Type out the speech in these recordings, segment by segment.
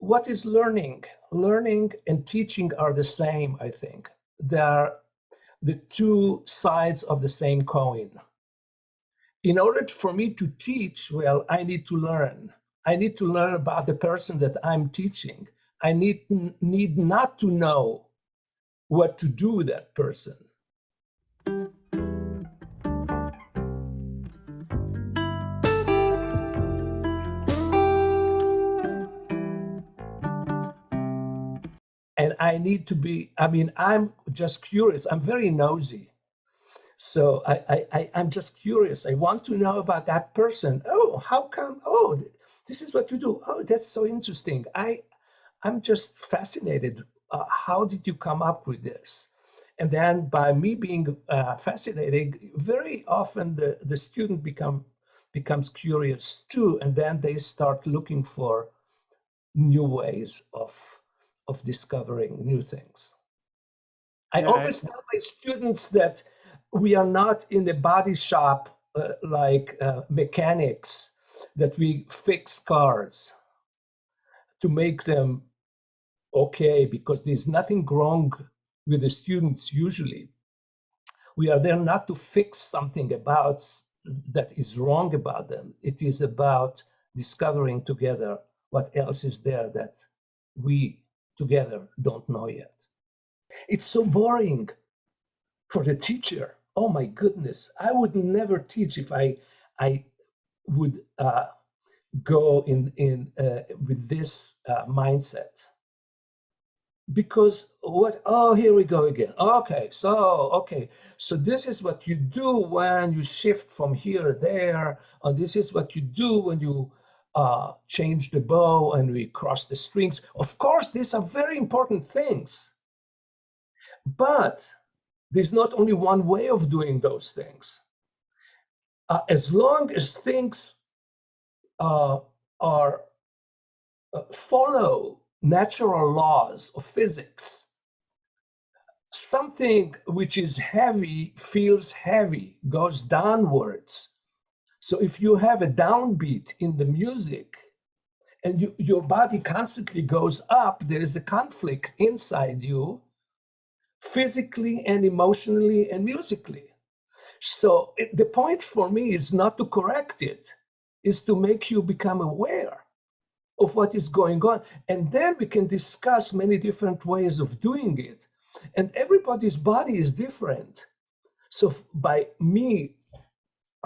what is learning? Learning and teaching are the same, I think. They are the two sides of the same coin. In order for me to teach, well, I need to learn. I need to learn about the person that I'm teaching. I need, need not to know what to do with that person. I need to be, I mean, I'm just curious. I'm very nosy. So I, I, I, am just curious. I want to know about that person. Oh, how come? Oh, this is what you do. Oh, that's so interesting. I, I'm just fascinated. Uh, how did you come up with this? And then by me being uh, fascinated, very often the, the student become becomes curious too. And then they start looking for new ways of of discovering new things. I yeah, always I... tell my students that we are not in the body shop uh, like uh, mechanics, that we fix cars to make them okay, because there's nothing wrong with the students usually. We are there not to fix something about that is wrong about them. It is about discovering together what else is there that we together don't know yet. It's so boring for the teacher. Oh my goodness, I would never teach if I, I would uh, go in, in uh, with this uh, mindset. Because what, oh, here we go again. Okay, so, okay. So this is what you do when you shift from here to there. And this is what you do when you uh, change the bow and we cross the strings. Of course, these are very important things. But there's not only one way of doing those things. Uh, as long as things uh, are uh, follow natural laws of physics, something which is heavy feels heavy, goes downwards, so if you have a downbeat in the music and you, your body constantly goes up, there is a conflict inside you, physically and emotionally and musically. So it, the point for me is not to correct it, is to make you become aware of what is going on. And then we can discuss many different ways of doing it. And everybody's body is different. So by me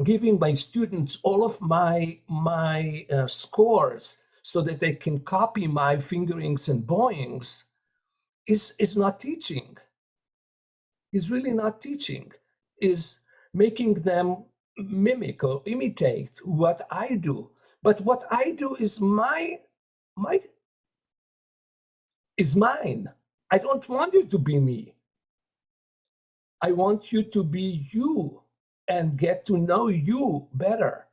giving my students all of my, my uh, scores so that they can copy my fingerings and bowings is, is not teaching. Is really not teaching. Is making them mimic or imitate what I do. But what I do is my, my, is mine. I don't want you to be me. I want you to be you and get to know you better.